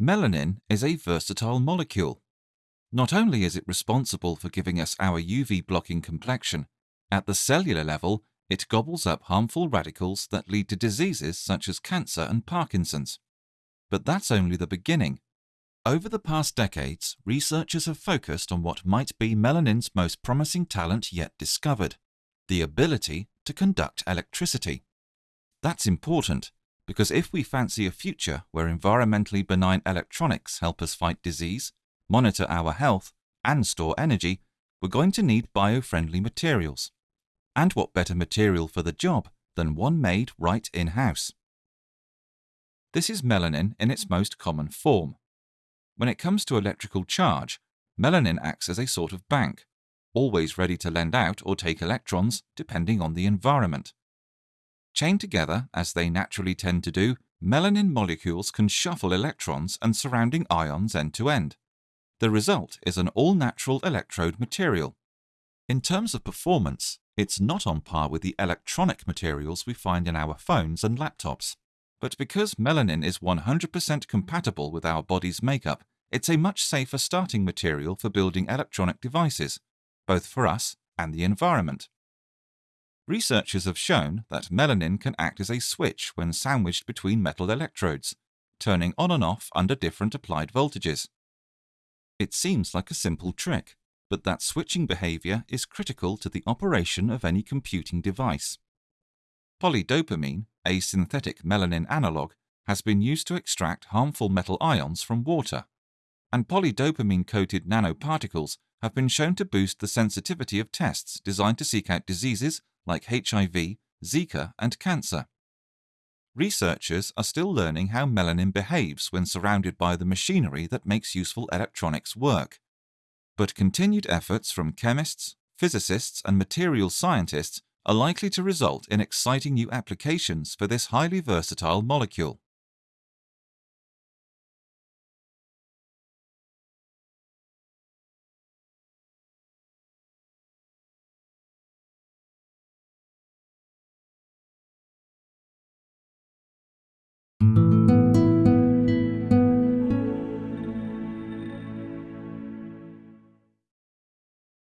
Melanin is a versatile molecule. Not only is it responsible for giving us our UV blocking complexion, at the cellular level, it gobbles up harmful radicals that lead to diseases such as cancer and Parkinson's. But that's only the beginning. Over the past decades, researchers have focused on what might be melanin's most promising talent yet discovered the ability to conduct electricity. That's important because if we fancy a future where environmentally benign electronics help us fight disease, monitor our health, and store energy, we're going to need bio-friendly materials. And what better material for the job than one made right in-house? This is melanin in its most common form. When it comes to electrical charge, melanin acts as a sort of bank, always ready to lend out or take electrons depending on the environment. Chained together, as they naturally tend to do, melanin molecules can shuffle electrons and surrounding ions end to end. The result is an all-natural electrode material. In terms of performance, it's not on par with the electronic materials we find in our phones and laptops. But because melanin is 100% compatible with our body's makeup, it's a much safer starting material for building electronic devices, both for us and the environment. Researchers have shown that melanin can act as a switch when sandwiched between metal electrodes, turning on and off under different applied voltages. It seems like a simple trick, but that switching behavior is critical to the operation of any computing device. Polydopamine, a synthetic melanin analog, has been used to extract harmful metal ions from water, and polydopamine-coated nanoparticles have been shown to boost the sensitivity of tests designed to seek out diseases like HIV, Zika, and cancer. Researchers are still learning how melanin behaves when surrounded by the machinery that makes useful electronics work. But continued efforts from chemists, physicists, and material scientists are likely to result in exciting new applications for this highly versatile molecule.